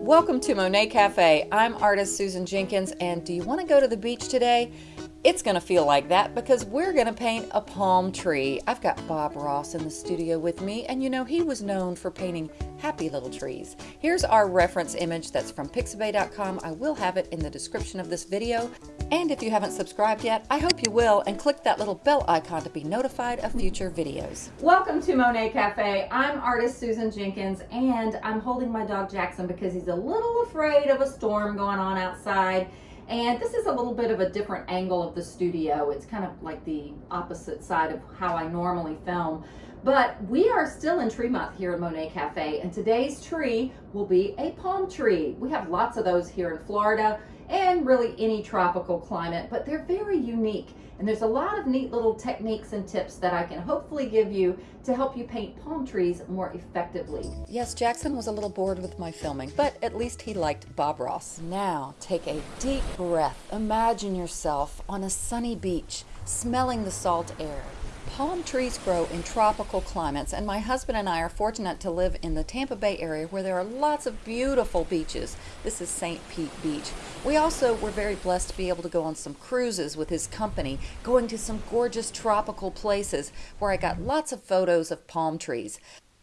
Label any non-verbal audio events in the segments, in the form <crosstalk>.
Welcome to Monet Cafe. I'm artist Susan Jenkins, and do you want to go to the beach today? It's going to feel like that because we're going to paint a palm tree. I've got Bob Ross in the studio with me, and you know, he was known for painting happy little trees. Here's our reference image that's from pixabay.com. I will have it in the description of this video. And if you haven't subscribed yet, I hope you will, and click that little bell icon to be notified of future videos. Welcome to Monet Cafe. I'm artist Susan Jenkins, and I'm holding my dog Jackson because he's a little afraid of a storm going on outside. And this is a little bit of a different angle of the studio. It's kind of like the opposite side of how I normally film. But we are still in tree month here at Monet Cafe, and today's tree will be a palm tree. We have lots of those here in Florida and really any tropical climate, but they're very unique. And there's a lot of neat little techniques and tips that I can hopefully give you to help you paint palm trees more effectively. Yes, Jackson was a little bored with my filming, but at least he liked Bob Ross. Now, take a deep breath. Imagine yourself on a sunny beach, smelling the salt air. Palm trees grow in tropical climates, and my husband and I are fortunate to live in the Tampa Bay area where there are lots of beautiful beaches. This is St. Pete Beach. We also were very blessed to be able to go on some cruises with his company, going to some gorgeous tropical places where I got lots of photos of palm trees.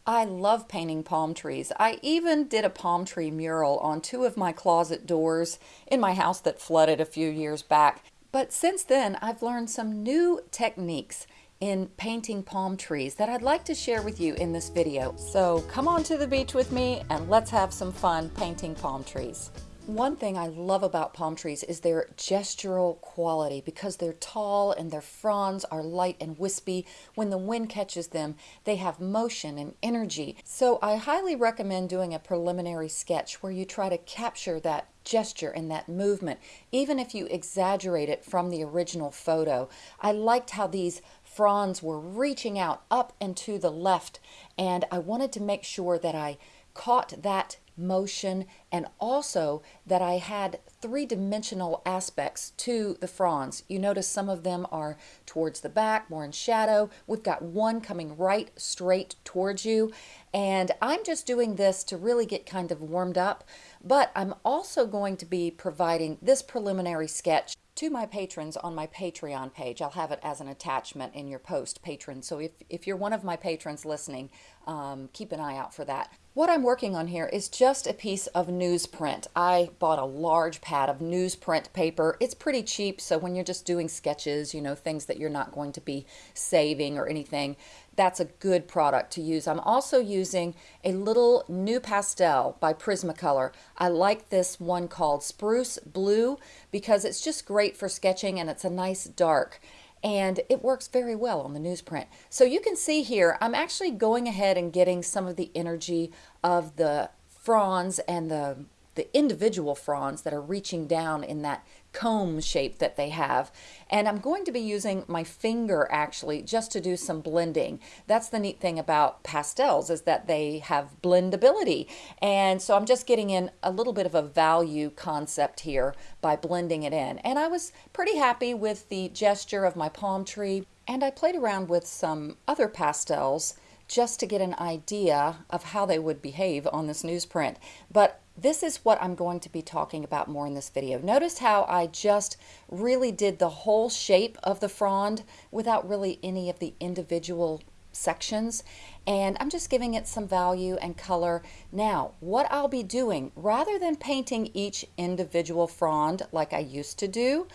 I love painting palm trees. I even did a palm tree mural on two of my closet doors in my house that flooded a few years back. But since then, I've learned some new techniques in painting palm trees that I'd like to share with you in this video. So come on to the beach with me and let's have some fun painting palm trees. One thing I love about palm trees is their gestural quality because they're tall and their fronds are light and wispy. When the wind catches them, they have motion and energy. So I highly recommend doing a preliminary sketch where you try to capture that gesture and that movement, even if you exaggerate it from the original photo. I liked how these fronds were reaching out up and to the left, and I wanted to make sure that I caught that motion and also that I had three-dimensional aspects to the fronds. You notice some of them are towards the back, more in shadow. We've got one coming right straight towards you and I'm just doing this to really get kind of warmed up but I'm also going to be providing this preliminary sketch to my patrons on my Patreon page. I'll have it as an attachment in your post, patron. So if, if you're one of my patrons listening, um, keep an eye out for that. What I'm working on here is just a piece of newsprint. I bought a large pad of newsprint paper. It's pretty cheap, so when you're just doing sketches, you know, things that you're not going to be saving or anything, that's a good product to use. I'm also using a little NuPastel by Prismacolor. I like this one called Spruce Blue because it's just great for sketching and it's a nice dark and it works very well on the newsprint. So you can see here, I'm actually going ahead and getting some of the energy of the fronds and the the individual fronds that are reaching down in that comb shape that they have. And I'm going to be using my finger actually just to do some blending. That's the neat thing about pastels is that they have blendability. And so I'm just getting in a little bit of a value concept here by blending it in. And I was pretty happy with the gesture of my palm tree. And I played around with some other pastels just to get an idea of how they would behave on this newsprint. But this is what I'm going to be talking about more in this video. Notice how I just really did the whole shape of the frond without really any of the individual sections and I'm just giving it some value and color. Now what I'll be doing rather than painting each individual frond like I used to do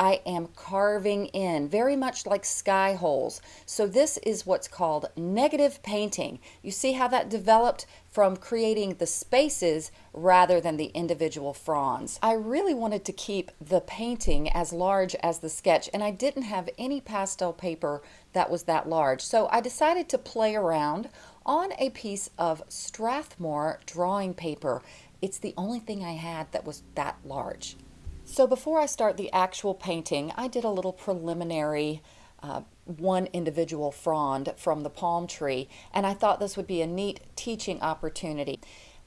I am carving in, very much like sky holes. So this is what's called negative painting. You see how that developed from creating the spaces rather than the individual fronds. I really wanted to keep the painting as large as the sketch and I didn't have any pastel paper that was that large. So I decided to play around on a piece of Strathmore drawing paper. It's the only thing I had that was that large. So before I start the actual painting, I did a little preliminary uh, one individual frond from the palm tree, and I thought this would be a neat teaching opportunity.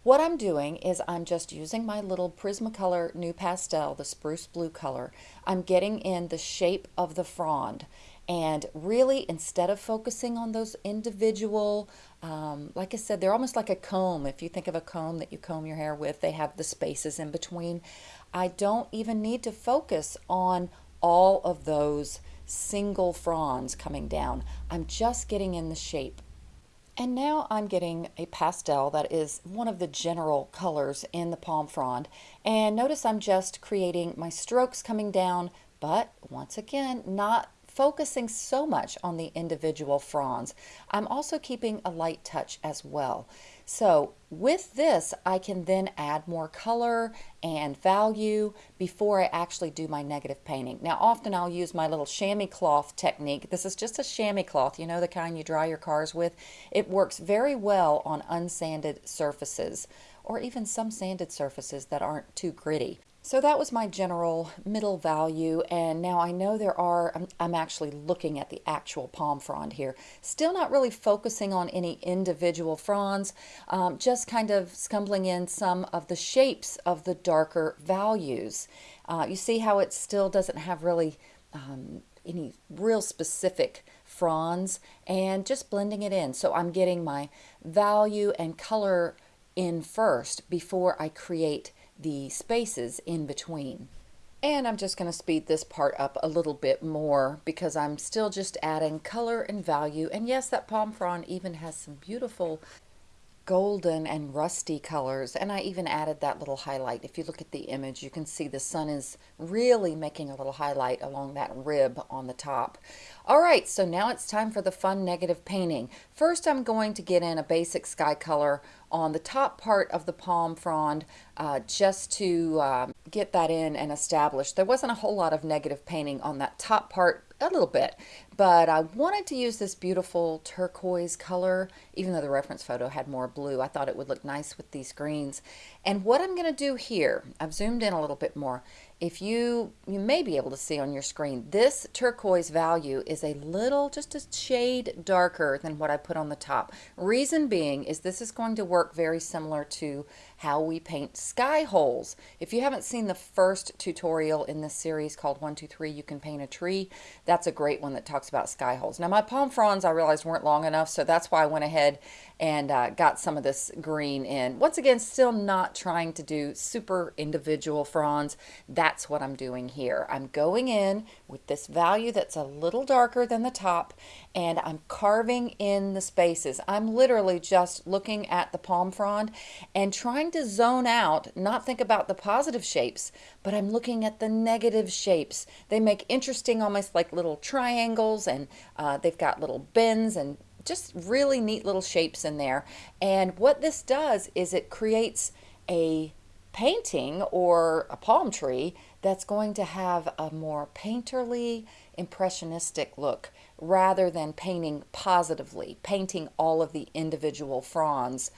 What I'm doing is I'm just using my little Prismacolor NuPastel, the spruce blue color. I'm getting in the shape of the frond And really, instead of focusing on those individual, um, like I said, they're almost like a comb. If you think of a comb that you comb your hair with, they have the spaces in between. I don't even need to focus on all of those single fronds coming down. I'm just getting in the shape. And now I'm getting a pastel that is one of the general colors in the palm frond. And notice I'm just creating my strokes coming down, but once again, not focusing so much on the individual fronds. I'm also keeping a light touch as well. So with this, I can then add more color and value before I actually do my negative painting. Now, often I'll use my little chamois cloth technique. This is just a chamois cloth, you know, the kind you dry your cars with. It works very well on unsanded surfaces or even some sanded surfaces that aren't too gritty. So that was my general middle value and now I know there are, I'm, I'm, actually looking at the actual palm frond here. Still not really focusing on any individual fronds, um, just kind of scumbling in some of the shapes of the darker values. Uh, you see how it still doesn't have really um, any real specific fronds and just blending it in. So I'm getting my value and color in first before I create the spaces in between. And I'm just going to speed this part up a little bit more because I'm still just adding color and value. And yes, that palm frond even has some beautiful golden and rusty colors and I even added that little highlight if you look at the image you can see the sun is really making a little highlight along that rib on the top all right so now it's time for the fun negative painting first I'm going to get in a basic sky color on the top part of the palm frond uh, just to um, get that in and establish. there wasn't a whole lot of negative painting on that top part a little bit, but I wanted to use this beautiful turquoise color, even though the reference photo had more blue. I thought it would look nice with these greens. And what I'm going to do here, I've zoomed in a little bit more, if you, you may be able to see on your screen, this turquoise value is a little, just a shade darker than what I put on the top. Reason being is this is going to work very similar to how we paint sky holes. If you haven't seen the first tutorial in this series called 123 You Can Paint a Tree, that's a great one that talks about sky holes. Now my palm fronds I realized weren't long enough, so that's why I went ahead and uh, got some of this green in. Once again, still not trying to do super individual fronds. That's what I'm doing here. I'm going in with this value that's a little darker than the top and I'm carving in the spaces. I'm literally just looking at the palm frond and trying to zone out, not think about the positive shapes, but I'm looking at the negative shapes. They make interesting, almost like little triangles and uh, they've got little bends and just really neat little shapes in there. And what this does is it creates a painting or a palm tree that's going to have a more painterly, impressionistic look rather than painting positively, painting all of the individual fronds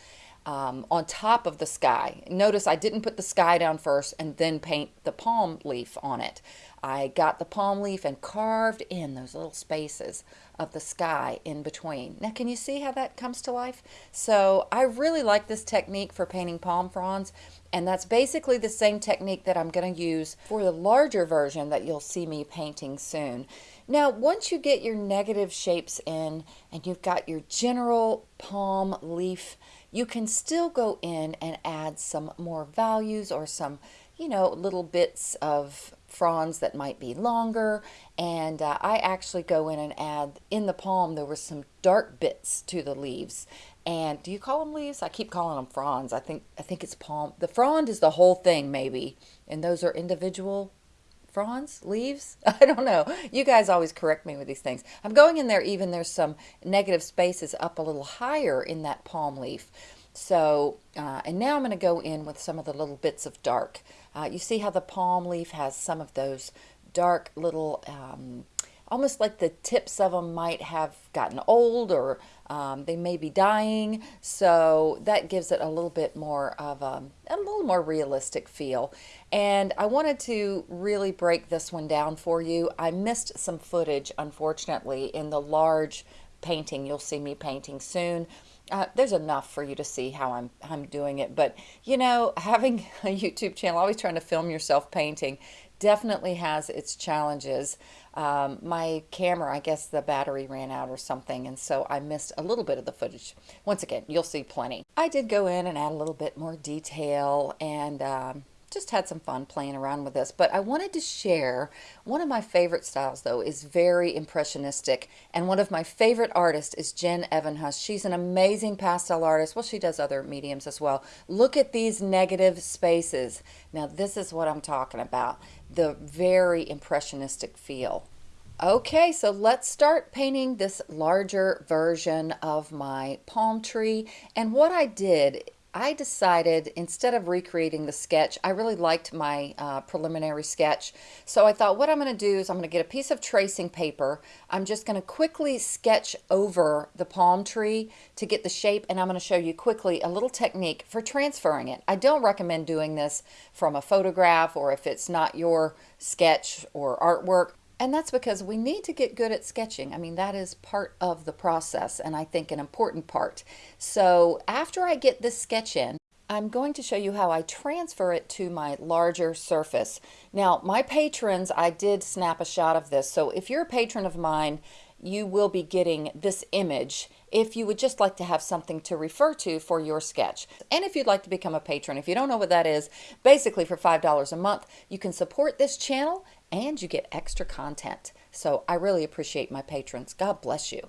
um, on top of the sky. Notice I didn't put the sky down first and then paint the palm leaf on it. I got the palm leaf and carved in those little spaces of the sky in between. Now can you see how that comes to life? So I really like this technique for painting palm fronds and that's basically the same technique that I'm going to use for the larger version that you'll see me painting soon. Now once you get your negative shapes in and you've got your general palm leaf you can still go in and add some more values or some, you know, little bits of fronds that might be longer. And uh, I actually go in and add, in the palm, there were some dark bits to the leaves. And do you call them leaves? I keep calling them fronds. I think, I think it's palm. The frond is the whole thing, maybe. And those are individual fronds, leaves. <laughs> I don't know. You guys always correct me with these things. I'm going in there even there's some negative spaces up a little higher in that palm leaf. So, uh, and now I'm going to go in with some of the little bits of dark. Uh, you see how the palm leaf has some of those dark little, um, almost like the tips of them might have gotten old or um, they may be dying. So that gives it a little bit more of a, a little more realistic feel. And I wanted to really break this one down for you. I missed some footage, unfortunately, in the large painting. You'll see me painting soon. Uh, there's enough for you to see how I'm, I'm doing it. But, you know, having <laughs> a YouTube channel, always trying to film yourself painting, definitely has its challenges. Um, my camera, I guess the battery ran out or something, and so I missed a little bit of the footage. Once again, you'll see plenty. I did go in and add a little bit more detail and um, just had some fun playing around with this. But I wanted to share one of my favorite styles, though, is very impressionistic. And one of my favorite artists is Jen Evenhuis. She's an amazing pastel artist. Well, she does other mediums as well. Look at these negative spaces. Now, this is what I'm talking about the very impressionistic feel. Okay, so let's start painting this larger version of my palm tree. And what I did I decided instead of recreating the sketch, I really liked my uh, preliminary sketch. So I thought what I'm going to do is I'm going to get a piece of tracing paper. I'm just going to quickly sketch over the palm tree to get the shape and I'm going to show you quickly a little technique for transferring it. I don't recommend doing this from a photograph or if it's not your sketch or artwork. And that's because we need to get good at sketching. I mean, that is part of the process and I think an important part. So after I get this sketch in, I'm going to show you how I transfer it to my larger surface. Now, my patrons, I did snap a shot of this. So if you're a patron of mine, you will be getting this image if you would just like to have something to refer to for your sketch. And if you'd like to become a patron, if you don't know what that is, basically for $5 a month, you can support this channel and you get extra content. So I really appreciate my patrons. God bless you.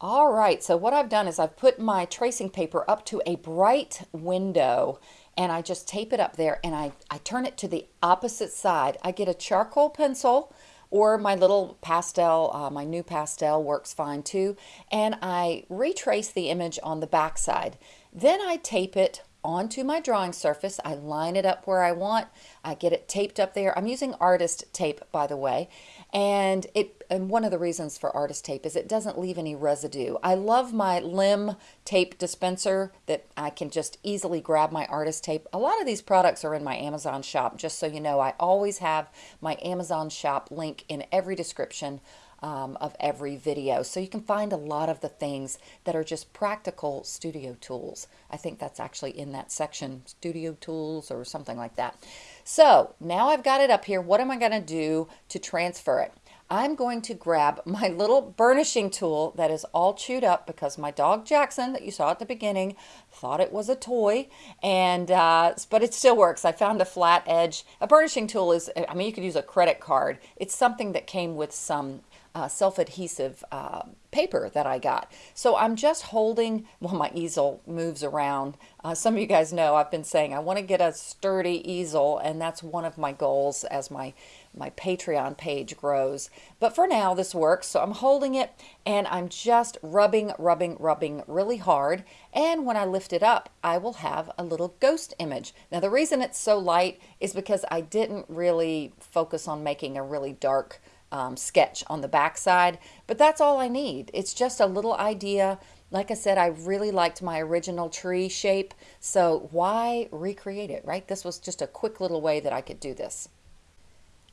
All right, so what I've done is I've put my tracing paper up to a bright window and I just tape it up there and I, I turn it to the opposite side. I get a charcoal pencil or my little pastel, uh, my pastel works fine too. And I retrace the image on the back side. Then I tape it onto my drawing surface. I line it up where I want. I get it taped up there. I'm using artist tape, by the way. And it and one of the reasons for artist tape is it doesn't leave any residue. I love my limb tape dispenser that I can just easily grab my artist tape. A lot of these products are in my Amazon shop, just so you know. I always have my Amazon shop link in every description um, of every video. So you can find a lot of the things that are just practical studio tools. I think that's actually in that section, studio tools or something like that. So now I've got it up here. What am I going to do to transfer it? I'm going to grab <laughs> my little burnishing tool that is all chewed up because my dog Jackson that you saw at the beginning thought it was a toy and uh, but it still works. I found a flat edge. A burnishing tool is, I mean you could use a credit card. It's something that came with some uh, self-adhesive uh, paper that I got. So I'm just holding, well, my easel moves around. Uh, some of you guys know I've been saying I want to get a sturdy easel, and that's one of my goals as my, my Patreon page grows. But for now, this works. So I'm holding it, and I'm just rubbing, rubbing, rubbing really hard. And when I lift it up, I will have a little ghost image. Now, the reason it's so light is because I didn't really focus on making a really dark um, sketch on the back side, but that's all I need. It's just a little idea. Like I said, I really liked my original tree shape, so why recreate it, right? This was just a quick little way that I could do this.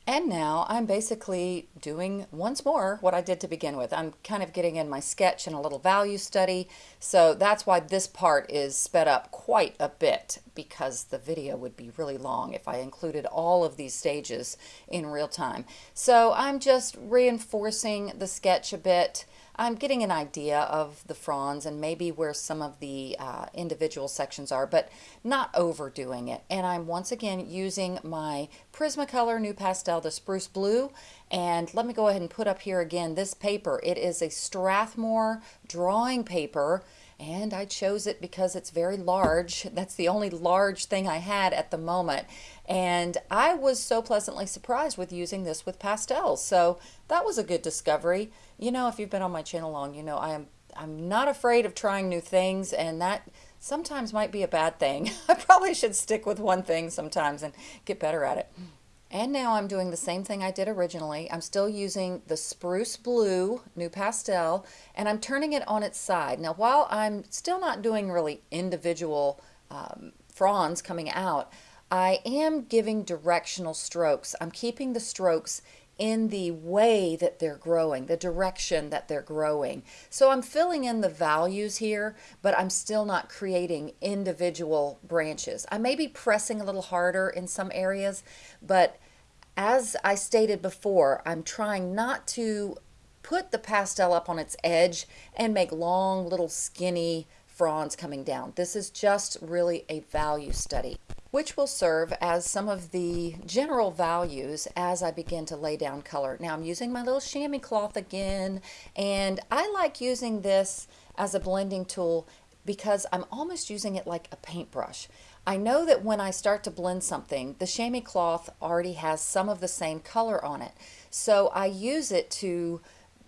And now I'm basically doing once more what I did to begin with. I'm kind of getting in my sketch and a little value study. So that's why this part is sped up quite a bit because the video would be really long if I included all of these stages in real time. So I'm just reinforcing the sketch a bit I'm getting an idea of the fronds and maybe where some of the uh, individual sections are, but not overdoing it. And I'm once again using my Prismacolor NuPastel, the Spruce Blue. And let me go ahead and put up here again this paper. It is a Strathmore drawing paper and I chose it because it's very large. <laughs> That's the only large thing I had at the moment. And I was so pleasantly surprised with using this with pastels. So that was a good discovery. You know, if you've been on my channel long, you know I am I'm not afraid of trying new things and that sometimes might be a bad thing. <laughs> I probably should stick with one thing sometimes and get better at it. And now I'm doing the same thing I did originally. I'm still using the Spruce Blue NuPastel and I'm turning it on its side. Now while I'm still not doing really individual um, fronds coming out, I am giving directional strokes. I'm keeping the strokes in the way that they're growing, the direction that they're growing. So I'm filling in the values here, but I'm still not creating individual branches. I may be pressing a little harder in some areas, but As I stated before, I'm trying not to put the pastel up on its edge and make long little skinny fronds coming down. This is just really a value study which will serve as some of the general values as I begin to lay down color. Now I'm using my little chamois cloth again, and I like using this as a blending tool because I'm almost using it like a paintbrush. I know that when I start to blend something, the chamois cloth already has some of the same color on it. So I use it to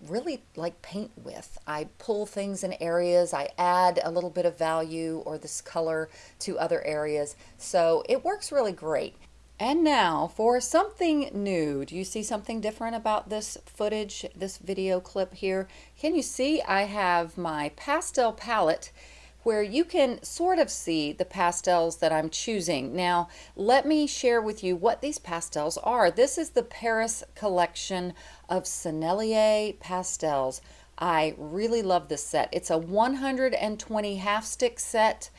really like paint with. I pull things in areas, I add a little bit of value or this color to other areas. So it works really great. And now for something new. Do you see something different about this footage, this video clip here? Can you see I have my pastel palette where you can sort of see the pastels that I'm choosing. Now, let me share with you what these pastels are. This is the Paris collection of Sennelier pastels. I really love this set. It's a 120 half stick set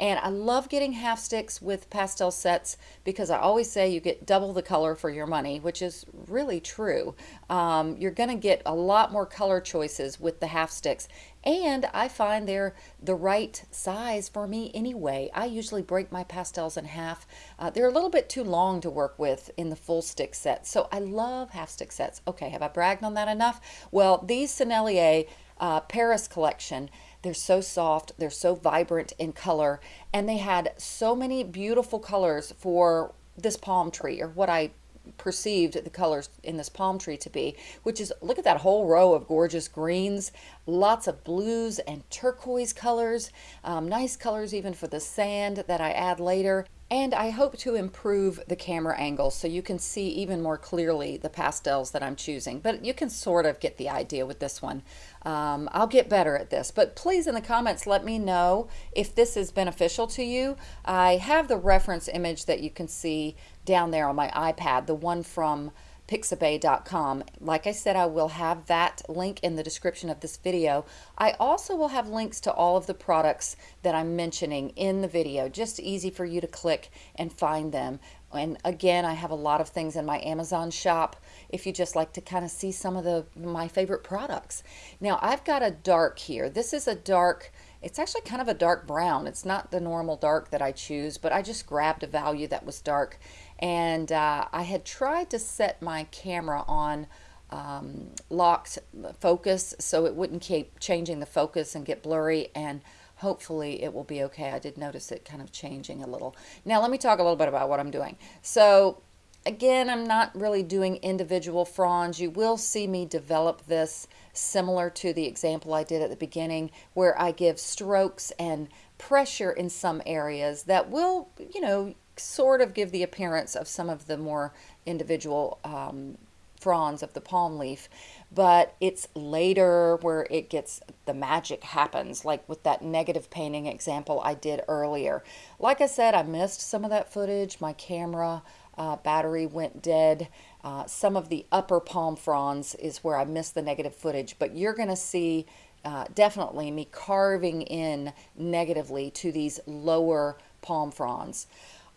and I love getting half sticks with pastel sets because I always say you get double the color for your money, which is really true. Um, you're going to get a lot more color choices with the half sticks. And I find they're the right size for me anyway. I usually break my pastels in half. Uh, they're a little bit too long to work with in the full stick set. So I love half stick sets. Okay, have I bragged on that enough? Well, these Sennelier uh, Paris collection they're so soft, they're so vibrant in color, and they had so many beautiful colors for this palm tree, or what I perceived the colors in this palm tree to be, which is look at that whole row of gorgeous greens, lots of blues and turquoise colors, um, nice colors even for the sand that I add later. And I hope to improve the camera angle so you can see even more clearly the pastels that I'm choosing. But you can sort of get the idea with this one. Um, I'll get better at this. But please in the comments let me know if this is beneficial to you. I have the reference image that you can see down there on my iPad, the one from pixabay.com. Like I said, I will have that link in the description of this video. I also will have links to all of the products that I'm mentioning in the video, just easy for you to click and find them. And again, I have a lot of things in my Amazon shop if you just like to kind of see some of the my favorite products. Now, I've got a dark here. This is a dark it's actually kind of a dark brown. It's not the normal dark that I choose, but I just grabbed a value that was dark and uh, I had tried to set my camera on um, locked focus so it wouldn't keep changing the focus and get blurry and hopefully it will be okay. I did notice it kind of changing a little. Now let me talk a little bit about what I'm doing. So again, I'm not really doing individual fronds. You will see me develop this similar to the example I did at the beginning where I give strokes and pressure in some areas that will, you know, sort of give the appearance of some of the more individual um, fronds of the palm leaf but it's later where it gets the magic happens like with that negative painting example I did earlier. Like I said I missed some of that footage. My camera uh, battery went dead. Uh, some of the upper palm fronds is where I missed the negative footage but you're gonna see uh, definitely me carving in negatively to these lower palm fronds.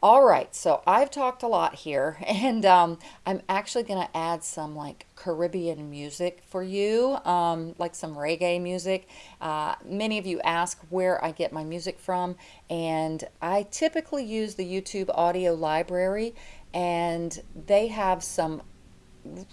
All right, so I've talked a lot here, <laughs> and um, I'm actually going to add some like Caribbean music for you, um, like some reggae music. Uh, many of you ask where I get my music from, and I typically use the YouTube audio library, and they have some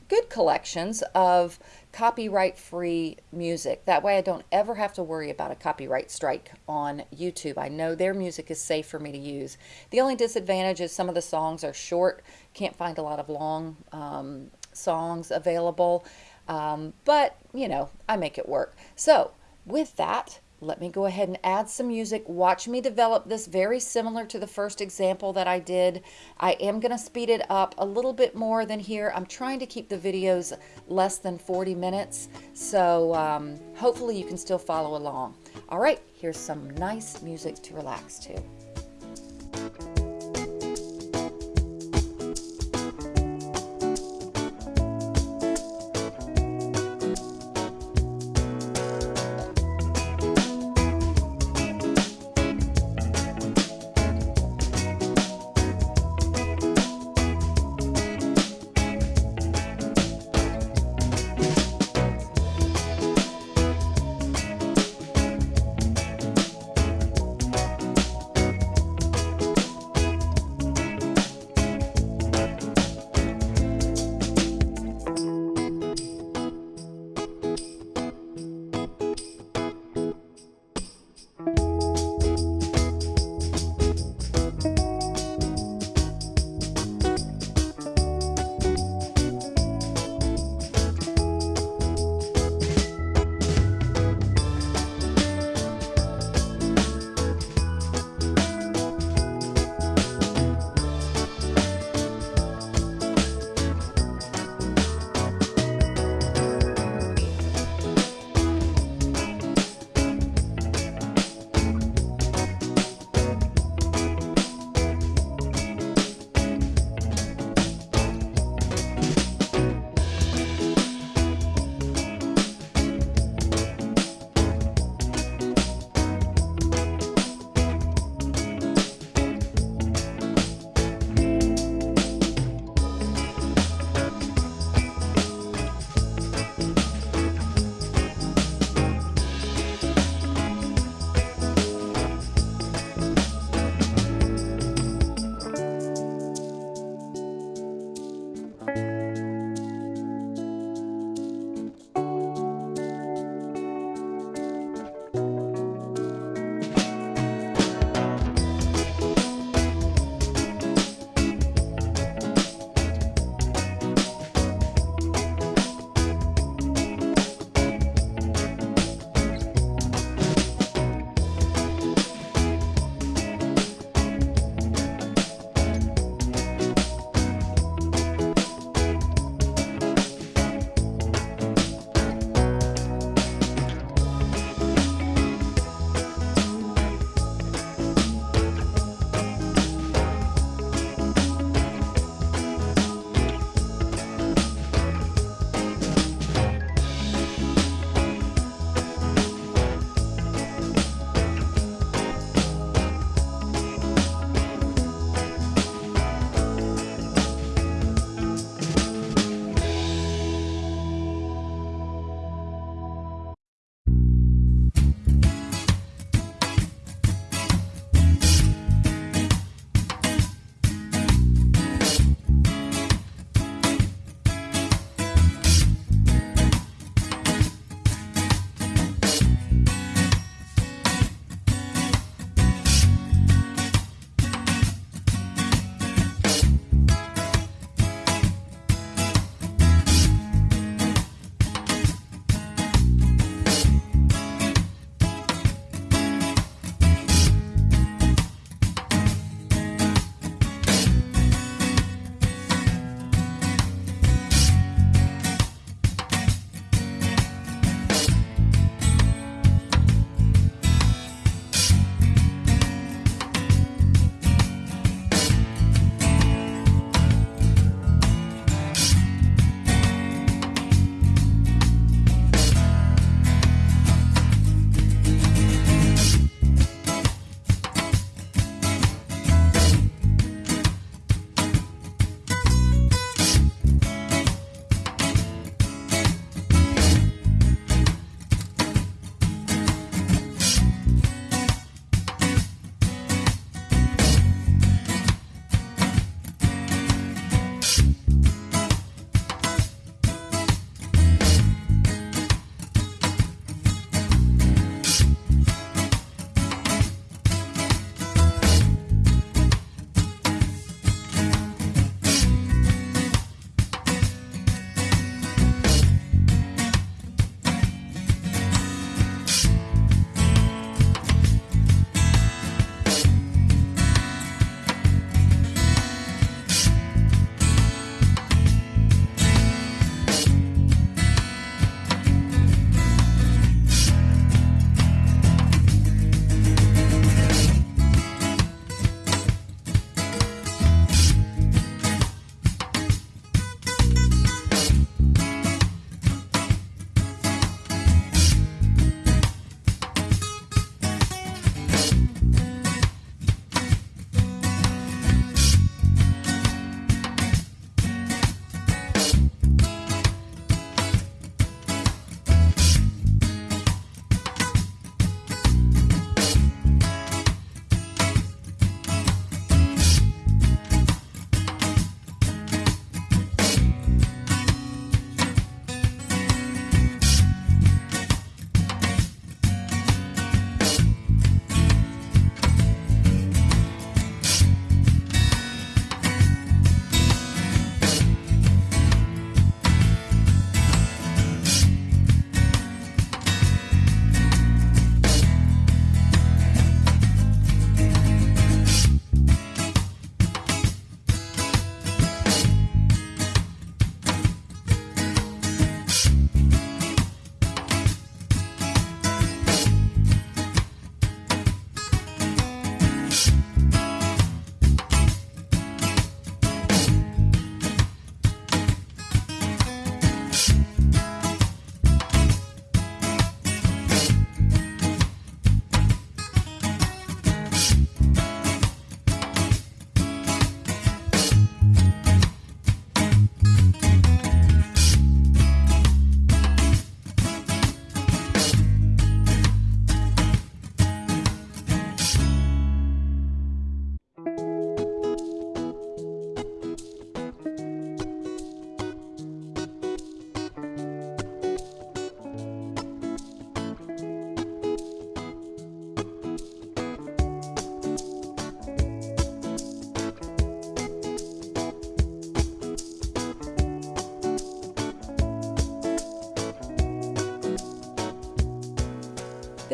good collections of copyright free music. That way I don't ever have to worry about a copyright strike on YouTube. I know their music is safe for me to use. The only disadvantage is some of the songs are short. Can't find a lot of long um, songs available. Um, but, you know, I make it work. So with that, let me go ahead and add some music. Watch me develop this very similar to the first example that I did. I am going to speed it up a little bit more than here. I'm trying to keep the videos less than 40 minutes, so um, hopefully you can still follow along. All right, here's some nice music to relax to.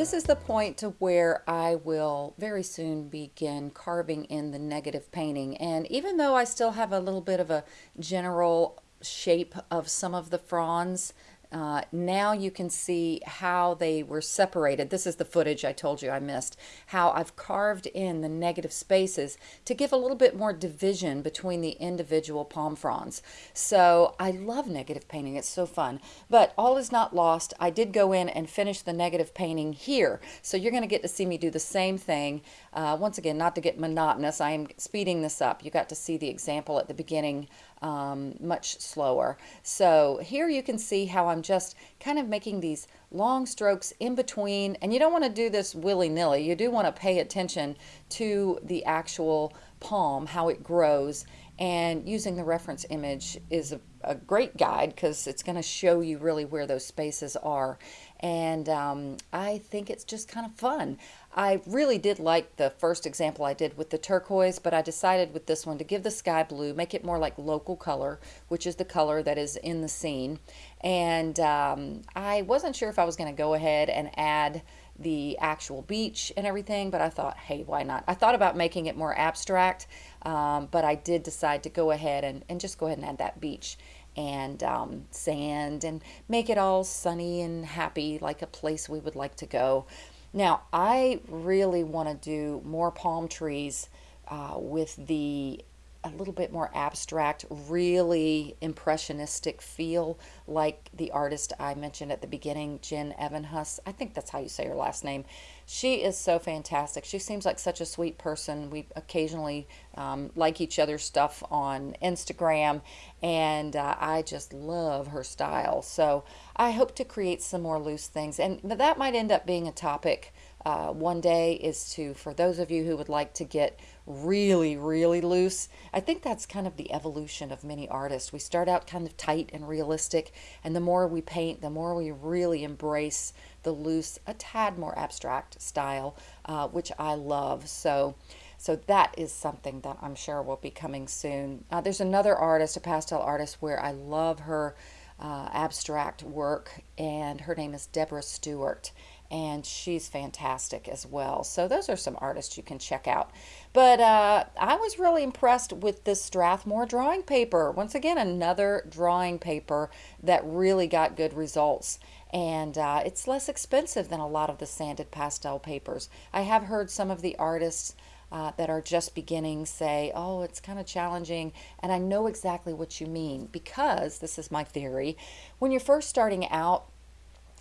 This is the point to where I will very soon begin carving in the negative painting. And even though I still have a little bit of a general shape of some of the fronds, uh, now you can see how they were separated. This is the footage I told you I missed. How I've carved in the negative spaces to give a little bit more division between the individual palm fronds. So I love negative painting. It's so fun. But all is not lost. I did go in and finish the negative painting here. So you're going to get to see me do the same thing. Uh, once again, not to get monotonous, I am speeding this up. You got to see the example at the beginning um, much slower. So here you can see how I'm just kind of making these long strokes in between. And you don't want to do this willy-nilly. You do want to pay attention to the actual palm, how it grows. And using the reference image is a, a great guide because it's going to show you really where those spaces are. And um, I think it's just kind of fun. I really did like the first example I did with the turquoise, but I decided with this one to give the sky blue, make it more like local color, which is the color that is in the scene. And um, I wasn't sure if I was going to go ahead and add the actual beach and everything, but I thought, hey, why not? I thought about making it more abstract, um, but I did decide to go ahead and, and just go ahead and add that beach and um, sand and make it all sunny and happy like a place we would like to go. Now, I really want to do more palm trees uh, with the a little bit more abstract, really impressionistic feel like the artist I mentioned at the beginning, Jen Evenhuis. I think that's how you say her last name. She is so fantastic. She seems like such a sweet person. We occasionally um, like each other's stuff on Instagram, and uh, I just love her style. So I hope to create some more loose things, and that might end up being a topic uh, one day is to, for those of you who would like to get really, really loose, I think that's kind of the evolution of many artists. We start out kind of tight and realistic, and the more we paint, the more we really embrace the loose, a tad more abstract style, uh, which I love. So, so that is something that I'm sure will be coming soon. Uh, there's another artist, a pastel artist, where I love her uh, abstract work, and her name is Debora Stewart and she's fantastic as well. So those are some artists you can check out. But uh, I was really impressed with this Strathmore drawing paper. Once again, another drawing paper that really got good results. And uh, it's less expensive than a lot of the sanded pastel papers. I have heard some of the artists uh, that are just beginning say, oh, it's kind of challenging. And I know exactly what you mean because this is my theory. When you're first starting out,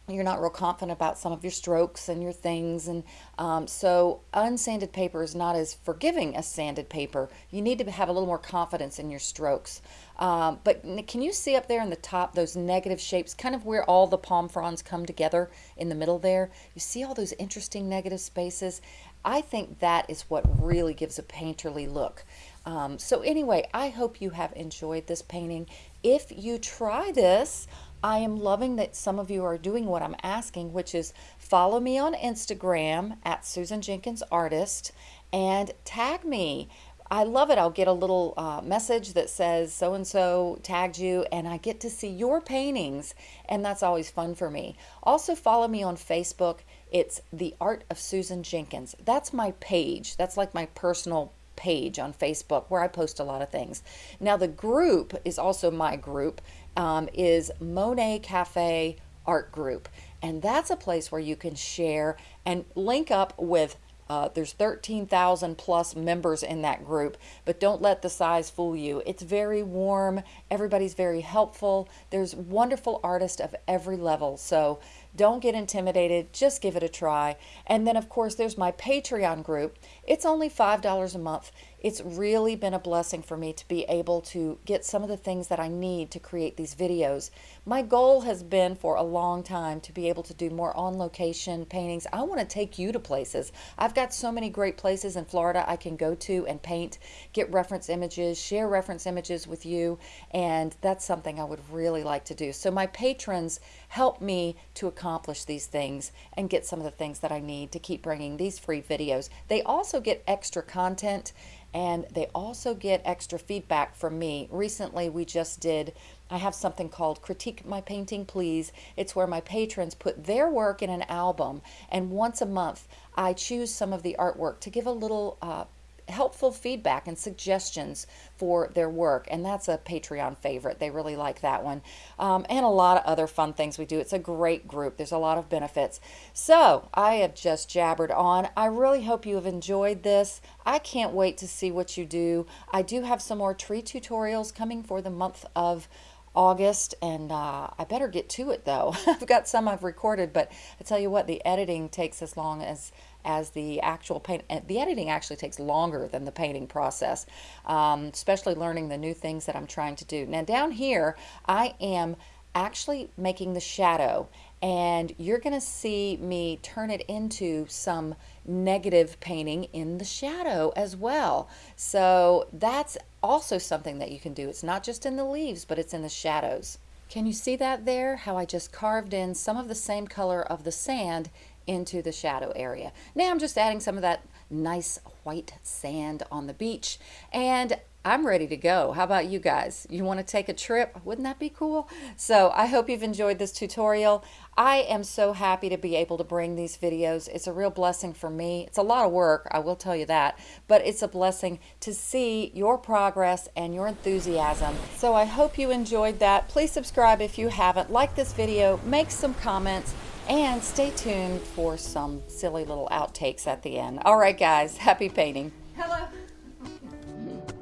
you're not real confident about some of your strokes and your things and um, so unsanded paper is not as forgiving as sanded paper. You need to have a little more confidence in your strokes. Um, but can you see up there in the top those negative shapes kind of where all the palm fronds come together in the middle there? You see all those interesting negative spaces? I think that is what really gives a painterly look. Um, so anyway I hope you have enjoyed this painting. If you try this I am loving that some of you are doing what I'm asking, which is follow me on Instagram at Susan Jenkins Artist and tag me. I love it. I'll get a little uh, message that says so and so tagged you, and I get to see your paintings, and that's always fun for me. Also, follow me on Facebook. It's The Art of Susan Jenkins. That's my page. That's like my personal page on Facebook where I post a lot of things. Now, the group is also my group, um, is Monet Cafe Art Group. And that's a place where you can share and link up with uh, there's 13,000 plus members in that group, but don't let the size fool you. It's very warm. Everybody's very helpful. There's wonderful artists of every level. So don't get intimidated. Just give it a try. And then, of course, there's my Patreon group. It's only $5 a month. It's really been a blessing for me to be able to get some of the things that I need to create these videos. My goal has been for a long time to be able to do more on location paintings. I want to take you to places. I've got so many great places in Florida I can go to and paint, get reference images, share reference images with you, and that's something I would really like to do. So my patrons help me to accomplish these things and get some of the things that I need to keep bringing these free videos. They also get extra content and they also get extra feedback from me. Recently, we just did, I have something called Critique My Painting Please. It's where my patrons put their work in an album, and once a month, I choose some of the artwork to give a little uh, helpful feedback and suggestions for their work and that's a patreon favorite. They really like that one. Um, and a lot of other fun things we do. It's a great group. There's a lot of benefits. So i have just jabbered on. I really hope you have enjoyed this. I can't wait to see what you do. I do have some more tree tutorials coming for the month of August, and uh, I better get to it though. <laughs> I've got some I've recorded, but I tell you what, the editing takes as long as as the actual paint. The editing actually takes longer than the painting process, um, especially learning the new things that I'm trying to do. Now down here, I am actually making the shadow and you're going to see me turn it into some negative painting in the shadow as well. So that's also something that you can do. It's not just in the leaves, but it's in the shadows. Can you see that there? How I just carved in some of the same color of the sand into the shadow area. Now I'm just adding some of that nice white sand on the beach and I'm ready to go. How about you guys? You want to take a trip? Wouldn't that be cool? So I hope you've enjoyed this tutorial. I am so happy to be able to bring these videos. It's a real blessing for me. It's a lot of work, I will tell you that, but it's a blessing to see your progress and your enthusiasm. So I hope you enjoyed that. Please subscribe if you haven't. Like this video, make some comments, and stay tuned for some silly little outtakes at the end. All right, guys, happy painting. Hello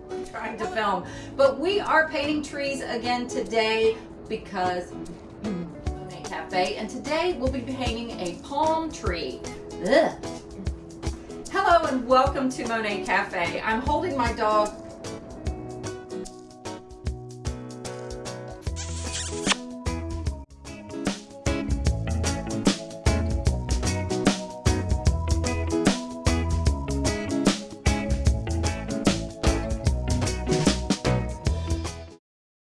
I'm trying to film. But we are painting trees again today because Monet Cafe. And today we'll be painting a palm tree. Ugh. Hello and welcome to Monet Cafe. I'm holding my dog